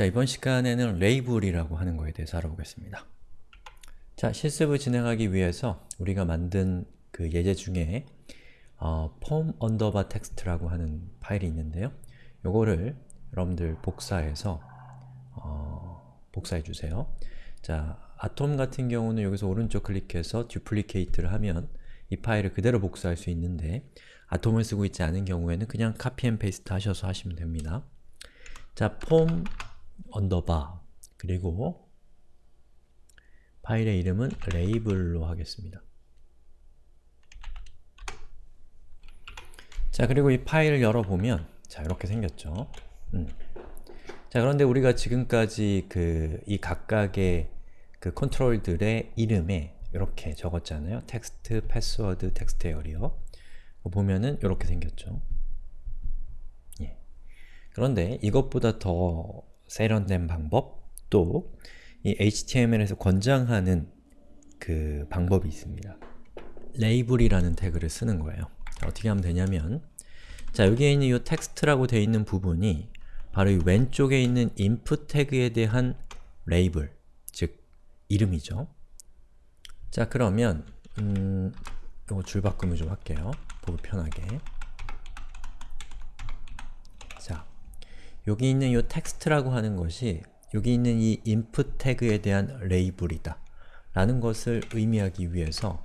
자, 이번 시간에는 label이라고 하는 거에 대해서 알아보겠습니다. 자, 실습을 진행하기 위해서 우리가 만든 그 예제 중에 어, form underbar text라고 하는 파일이 있는데요. 요거를 여러분들 복사해서 어, 복사해 주세요. 자, 아톰 같은 경우는 여기서 오른쪽 클릭해서 duplicate를 하면 이 파일을 그대로 복사할 수 있는데 아톰을 쓰고 있지 않은 경우에는 그냥 copy and paste 하셔서 하시면 됩니다. 자, form underbar 그리고 파일의 이름은 레이블로 하겠습니다. 자, 그리고 이 파일을 열어보면 자, 이렇게 생겼죠. 음. 자, 그런데 우리가 지금까지 그 이 각각의 그 컨트롤들의 이름에 이렇게 적었잖아요. 텍스트, 패스워드, text area 보면은 이렇게 생겼죠. 예. 그런데 이것보다 더 세련된 방법, 또 이 HTML에서 권장하는 그 방법이 있습니다. 레이블이라는 태그를 쓰는 거예요. 자, 어떻게 하면 되냐면 자, 여기에 있는 이 텍스트라고 되어 있는 부분이 바로 이 왼쪽에 있는 input 태그에 대한 레이블, 즉 이름이죠. 자, 그러면 음, 요거 줄 바꾸면 좀 할게요. 보기 편하게. 자, 여기 있는 이 텍스트라고 하는 것이 여기 있는 이 input 태그에 대한 레이블이다 라는 것을 의미하기 위해서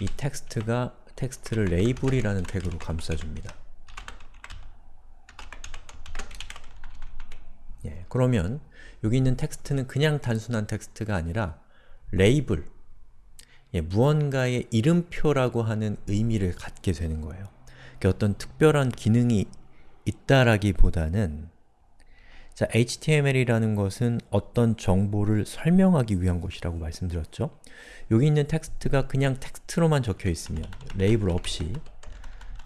이 텍스트가 텍스트를 레이블이라는 태그로 감싸줍니다. 예, 그러면 여기 있는 텍스트는 그냥 단순한 텍스트가 아니라 레이블, 예, 무언가의 이름표라고 하는 의미를 갖게 되는 거예요. 어떤 특별한 기능이 있다라기보다는 자, HTML이라는 것은 어떤 정보를 설명하기 위한 것이라고 말씀드렸죠? 여기 있는 텍스트가 그냥 텍스트로만 적혀 있으면, 레이블 없이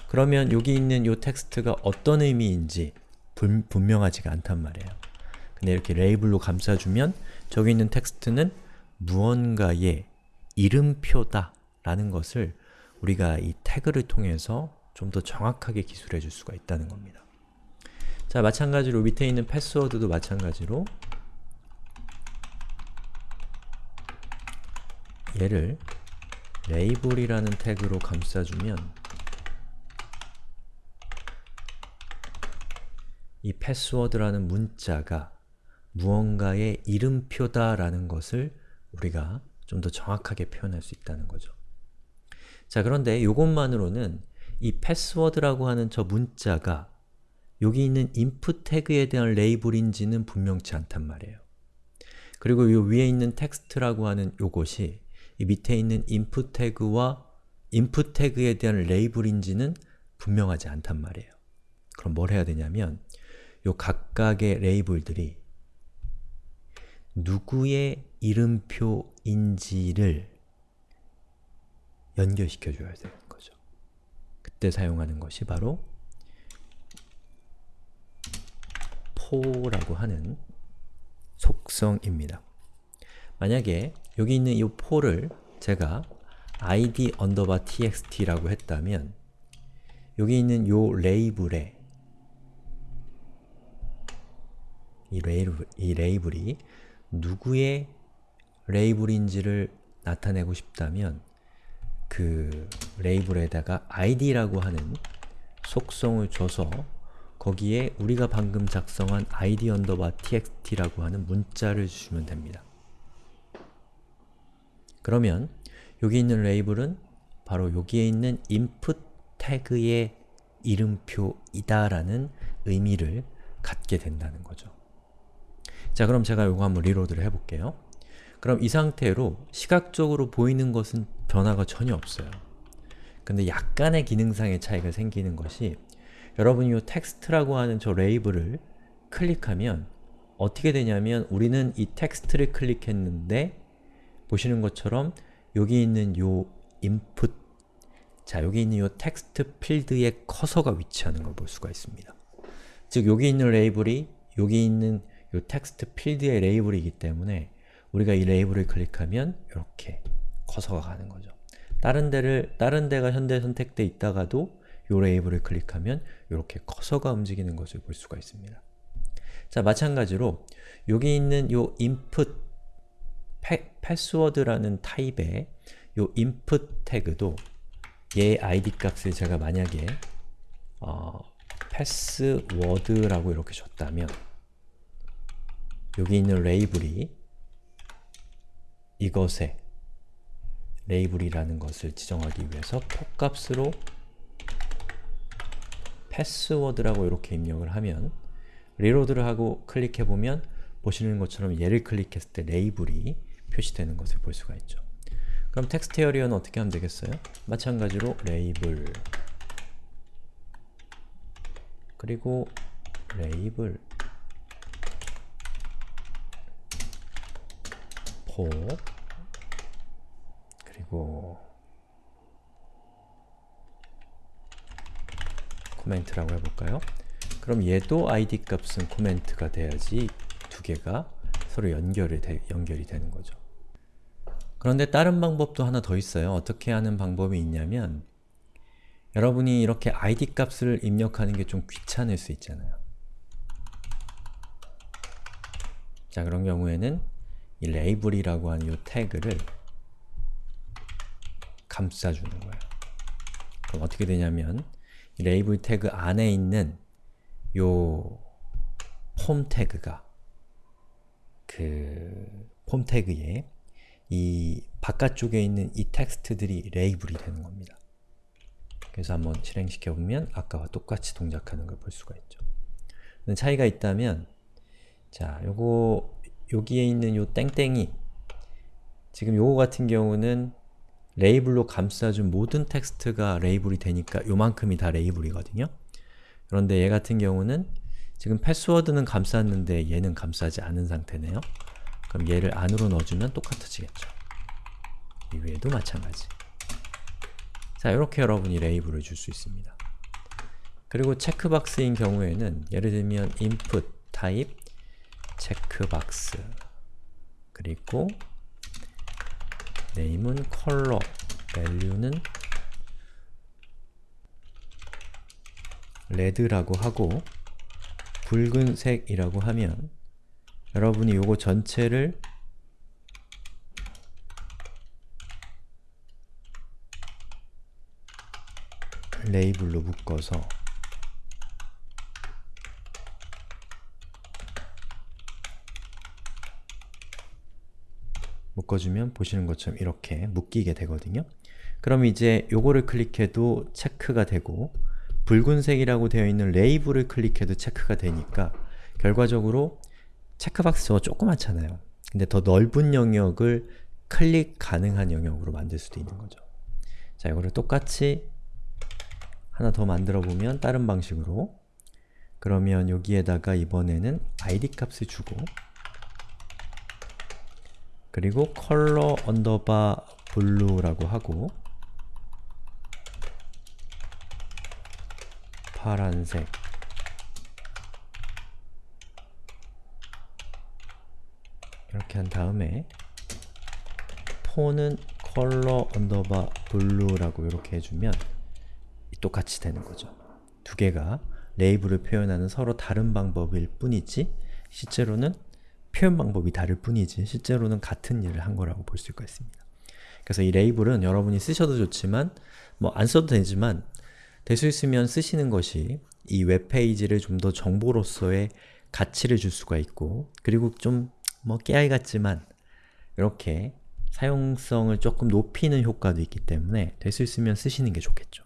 그러면 여기 있는 이 텍스트가 어떤 의미인지 분, 분명하지가 않단 말이에요. 근데 이렇게 레이블로 감싸주면 저기 있는 텍스트는 무언가의 이름표다 라는 것을 우리가 이 태그를 통해서 좀 더 정확하게 기술해 줄 수가 있다는 겁니다. 자, 마찬가지로 밑에 있는 패스워드도 마찬가지로 얘를 레이블이라는 태그로 감싸주면 이 패스워드라는 문자가 무언가의 이름표다라는 것을 우리가 좀 더 정확하게 표현할 수 있다는 거죠. 자, 그런데 이것만으로는 이 패스워드라고 하는 저 문자가 여기 있는 input 태그에 대한 레이블인지는 분명치 않단 말이에요. 그리고 이 위에 있는 텍스트라고 하는 요것이 이 밑에 있는 input 태그와 input 태그에 대한 레이블인지는 분명하지 않단 말이에요. 그럼 뭘 해야 되냐면 요 각각의 레이블들이 누구의 이름표인지를 연결시켜 줘야 되는 거죠. 그때 사용하는 것이 바로 포라고 하는 속성입니다. 만약에 여기 있는 이 포를 제가 id underbar txt라고 했다면 여기 있는 이 레이블에 이, 레이블, 이 레이블이 누구의 레이블인지를 나타내고 싶다면 그 레이블에다가 id라고 하는 속성을 줘서 거기에 우리가 방금 작성한 id underbar txt라고 하는 문자를 주시면 됩니다. 그러면 여기 있는 레이블은 바로 여기에 있는 input 태그의 이름표이다라는 의미를 갖게 된다는 거죠. 자, 그럼 제가 이거 한번 reload를 해볼게요. 그럼 이 상태로 시각적으로 보이는 것은 변화가 전혀 없어요. 근데 약간의 기능상의 차이가 생기는 것이 여러분이 이 텍스트라고 하는 저 레이블을 클릭하면 어떻게 되냐면 우리는 이 텍스트를 클릭했는데 보시는 것처럼 여기 있는 요 input 자, 여기 있는 요 텍스트 필드의 커서가 위치하는 걸 볼 수가 있습니다. 즉, 여기 있는 레이블이 여기 있는 요 텍스트 필드의 레이블이기 때문에 우리가 이 레이블을 클릭하면 이렇게 커서가 가는 거죠. 다른 데를 다른 데가 현재 선택돼 있다가도 요 레이블을 클릭하면 이렇게 커서가 움직이는 것을 볼 수가 있습니다. 자, 마찬가지로 여기 있는 요 input 패, 패스워드라는 타입의 요 input 태그도 얘 id 값을 제가 만약에 어, 패스워드라고 이렇게 줬다면 여기 있는 레이블이 이것에 레이블이라는 것을 지정하기 위해서 for값으로 패스워드라고 이렇게 입력을 하면 reload를 하고 클릭해보면 보시는 것처럼 얘를 클릭했을 때 레이블이 표시되는 것을 볼 수가 있죠. 그럼 text area는 어떻게 하면 되겠어요? 마찬가지로 레이블 그리고 label for 그리고 코멘트라고 해볼까요? 그럼 얘도 id 값은 코멘트가 돼야지 두 개가 서로 연결이, 되, 연결이 되는 거죠. 그런데 다른 방법도 하나 더 있어요. 어떻게 하는 방법이 있냐면 여러분이 이렇게 id 값을 입력하는 게 좀 귀찮을 수 있잖아요. 자 그런 경우에는 이 레이블이라고 하는 이 태그를 감싸주는 거예요. 그럼 어떻게 되냐면 이 레이블 태그 안에 있는 요 폼 태그가 그 폼 태그에 이 바깥쪽에 있는 이 텍스트들이 레이블이 되는 겁니다. 그래서 한번 실행시켜 보면 아까와 똑같이 동작하는 걸 볼 수가 있죠. 차이가 있다면 자, 요거 여기에 있는 요 땡땡이 지금 요거 같은 경우는 레이블로 감싸준 모든 텍스트가 레이블이 되니까 요만큼이 다 레이블이거든요. 그런데 얘 같은 경우는 지금 패스워드는 감쌌는데 얘는 감싸지 않은 상태네요. 그럼 얘를 안으로 넣어주면 똑같아지겠죠. 이외에도 마찬가지. 자, 이렇게 여러분이 레이블을 줄 수 있습니다. 그리고 checkbox인 경우에는 예를 들면 input type 체크박스 그리고 name은 color, value는 red라고 하고 붉은색이라고 하면 여러분이 요거 전체를 레이블로 묶어서 묶어주면 보시는 것처럼 이렇게 묶이게 되거든요. 그럼 이제 요거를 클릭해도 체크가 되고 붉은색이라고 되어 있는 레이블을 클릭해도 체크가 되니까 결과적으로 체크박스 저거 조그맣잖아요. 근데 더 넓은 영역을 클릭 가능한 영역으로 만들 수도 있는 거죠. 자, 이거를 똑같이 하나 더 만들어 보면 다른 방식으로 그러면 여기에다가 이번에는 id 값을 주고 그리고 color underbar blue라고 하고 파란색 이렇게 한 다음에 for는 color underbar blue라고 이렇게 해주면 똑같이 되는 거죠. 두 개가 레이블을 표현하는 서로 다른 방법일 뿐이지 실제로는 표현 방법이 다를 뿐이지 실제로는 같은 일을 한 거라고 볼수 있습니다. 그래서 이 레이블은 여러분이 쓰셔도 좋지만 뭐 안 써도 되지만 될 수 있으면 쓰시는 것이 이 웹페이지를 좀 더 정보로서의 가치를 줄 수가 있고 그리고 좀 뭐 깨알 같지만 이렇게 사용성을 조금 높이는 효과도 있기 때문에 될 수 있으면 쓰시는 게 좋겠죠.